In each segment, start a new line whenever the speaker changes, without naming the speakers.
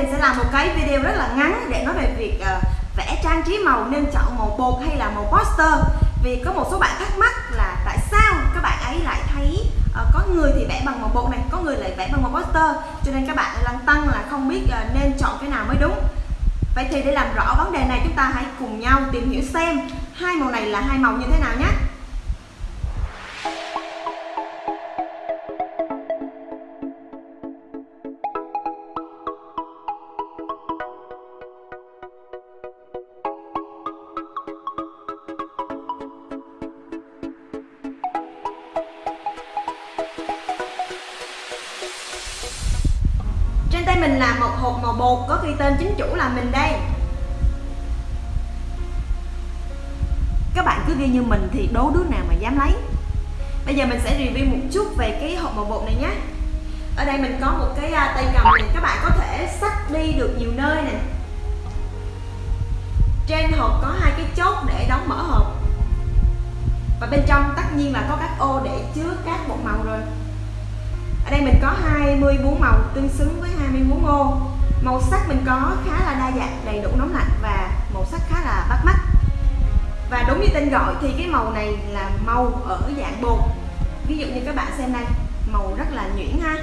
mình sẽ làm một cái video rất là ngắn để nói về việc uh, vẽ trang trí màu nên chọn màu bột hay là màu poster. Vì có một số bạn thắc mắc là tại sao các bạn ấy lại thấy uh, có người thì vẽ bằng màu bột này có người lại vẽ bằng màu poster? Cho nên các bạn lăn tăng là không biết uh, nên chọn cái nào mới đúng. Vậy thì để làm rõ vấn đề này chúng ta hãy cùng nhau tìm hiểu xem hai màu này là hai màu như thế nào nhé. Mình là một hộp màu bột có ghi tên chính chủ là mình đây. Các bạn cứ ghi như mình thì đố đứa nào mà dám lấy. Bây giờ mình sẽ review một chút về cái hộp màu bột này nhé. Ở đây mình có một cái à, tay cầm này Các bạn có thể xách đi được nhiều nơi nè. Trên hộp có hai cái chốt để đóng mở hộp. Và bên trong tất nhiên là có các ô để chứa các bột màu rồi ở đây mình có 24 màu tương xứng với 24 ô màu sắc mình có khá là đa dạng đầy đủ nóng lạnh và màu sắc khá là bắt mắt. Và đúng như tên gọi thì cái màu này là màu ở dạng bột. Ví dụ như các bạn xem đây màu rất là nhuyễn ha.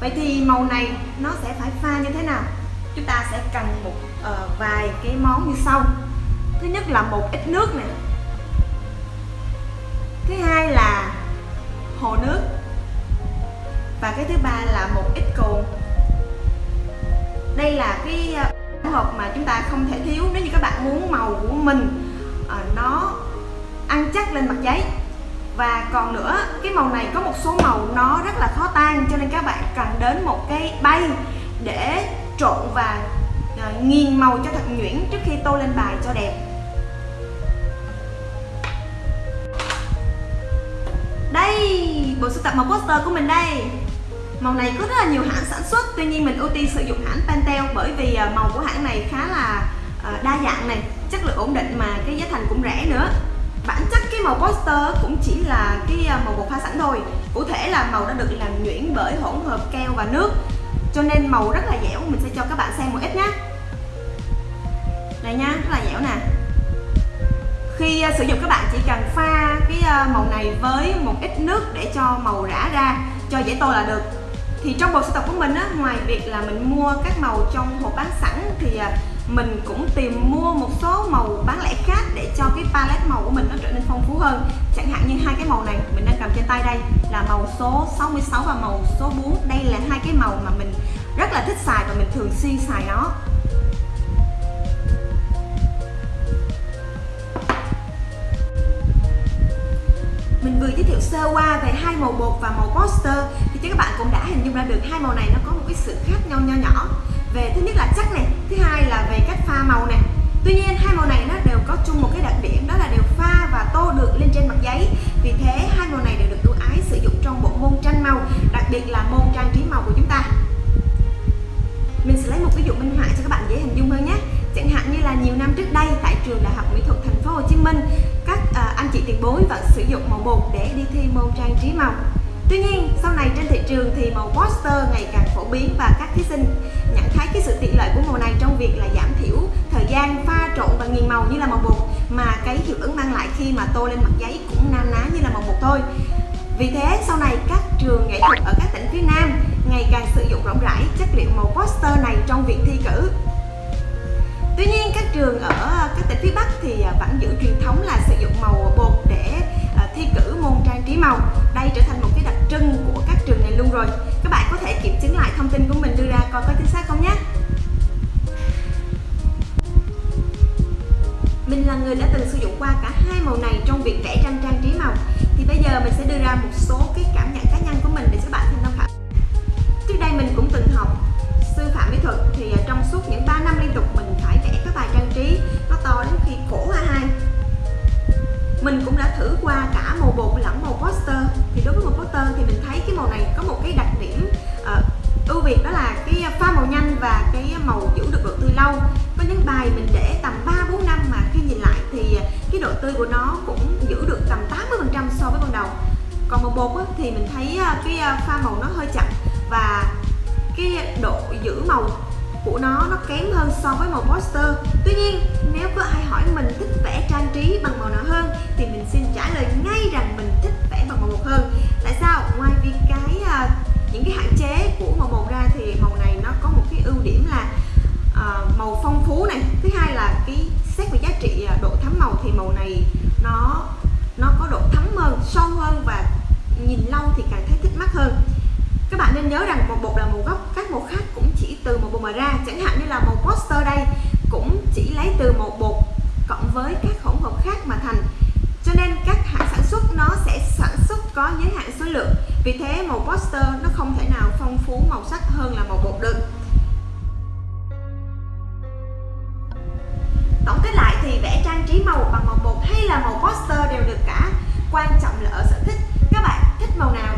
Vậy thì màu này nó sẽ phải pha như thế nào? Chúng ta sẽ cần một uh, vài cái món như sau. Thứ nhất là một ít nước này thứ hai là hồ nước. Và cái thứ ba là một ít cồn. Đây là cái ờ, hỗn hợp mà chúng ta không thể thiếu nếu như các bạn muốn màu của mình ờ, nó ăn chắc lên mặt giấy. Và còn nữa, cái màu này có một số màu nó rất là khó tan, cho nên các bạn cần đến một cái bay để trộn và ờ, nghiền màu cho thật nhuyễn trước khi tô lên bài cho đẹp. Bộ sưu tập màu poster của mình đây. Màu này có rất là nhiều hãng sản xuất, tuy nhiên mình ưu tiên sử dụng hãng Pantel bởi vì à, màu của hãng này khá là à, đa dạng này, chất lượng ổn định mà cái giá thành cũng rẻ nữa. Bản chất cái màu poster cũng chỉ là cái à, màu bột pha sẵn thôi. Cụ thể là màu đã được làm nhuyễn bởi hỗn hợp keo và nước, cho nên màu rất là dẻo. Mình sẽ cho các bạn xem một ít nhé này nha, rất là dẻo nè. Khi sử dụng các bạn chỉ cần pha cái à, màu này với một ít nước để cho màu rã ra cho dễ tô là được. Thì trong bộ sưu tập của mình á, ngoài việc là mình mua các màu trong hộp bán sẵn thì à, mình cũng tìm mua một số màu bán lẻ khác để cho cái palette màu của mình nó trở nên phong phú hơn. Chẳng hạn như hai cái màu này mình đang cầm trên tay đây là màu số 66 và màu số 4 đây là hai cái màu mà mình rất là thích xài và mình thường xuyên xài nó. Mình vừa giới thiệu sơ qua về hai màu bột và màu poster. Thì chắc các bạn cũng đã hình dung ra được hai màu này nó có một cái sự khác nhau nho nhỏ. Về thứ nhất là chắc này, thứ hai là về cách pha màu này. Tuy nhiên, hai màu này nó đều có chung một cái đặc điểm, đó là đều pha và tô được lên trên mặt giấy. Vì thế, hai màu này đều được ưu ái sử dụng trong bộ môn tranh màu, đặc biệt là môn trang trí màu của chúng ta. Mình sẽ lấy một ví dụ minh họa cho các bạn dễ hình dung hơn nhé. Chẳng hạn như là nhiều năm trước đây, tại trường đại học mỹ 2014 vẫn sử dụng màu bột để đi thi môn trang trí màu. Tuy nhiên, sau này trên thị trường thì màu poster ngày càng phổ biến và các thí sinh nhận thấy cái sự tiện lợi của màu này trong việc là giảm thiểu thời gian pha trộn và nghiền màu như là màu bột mà cái hiệu ứng mang lại khi mà tô lên mặt giấy cũng na ná như là màu bột thôi. Vì thế, sau này các trường nghệ thuật ở các tỉnh phía Nam ngày càng sử dụng rộng rãi chất liệu màu poster này trong việc thi cử. Tuy nhiên, các trường ở à, các tỉnh phía Bắc thì à, vẫn giữ truyền thống là sử dụng màu bột để à, thi cử môn trang trí màu. Đây trở thành một cái đặc trưng của các trường này luôn rồi. Các bạn có thể kiểm chứng lại thông tin của mình đưa ra coi có chính xác không nhé. Mình là người đã từng sử dụng qua cả hai màu này trong việc vẽ tranh trang trí màu. Thì bây giờ mình sẽ đưa ra một số cái cảm nhận cá nhân của mình để các bạn thêm tham khảo. Trước đây mình cũng từng học sư phạm mỹ thuật thì trong suốt những 3 năm biệt đó là cái pha màu nhanh và cái màu giữ được độ tươi lâu. Có những bài mình để tầm 3 4 năm mà khi nhìn lại thì cái độ tươi của nó cũng giữ được tầm 80% so với ban đầu. Còn màu bột thì mình thấy à, cái à, pha màu nó hơi chậm và cái độ giữ màu của nó nó kém hơn so với màu poster. Tuy nhiên, nếu có ai hỏi mình thích vẽ trang trí bằng màu nào hơn thì mình xin trả lời ngay nhìn lâu thì càng thấy thích mắt hơn. Các bạn nên nhớ rằng màu bột là màu gốc, các màu khác cũng chỉ từ một bột mà ra. Chẳng hạn như là màu poster đây cũng chỉ lấy từ một bột cộng với các hỗn hợp khác mà thành. Cho nên các hãng sản xuất nó sẽ sản xuất có giới hạn số lượng. Vì thế màu poster nó không thể nào phong phú màu sắc hơn là màu bột được. Tổng kết lại thì vẽ trang trí màu bằng màu bột hay là màu poster đều được cả. Quan trọng là ở sở thích màu nào?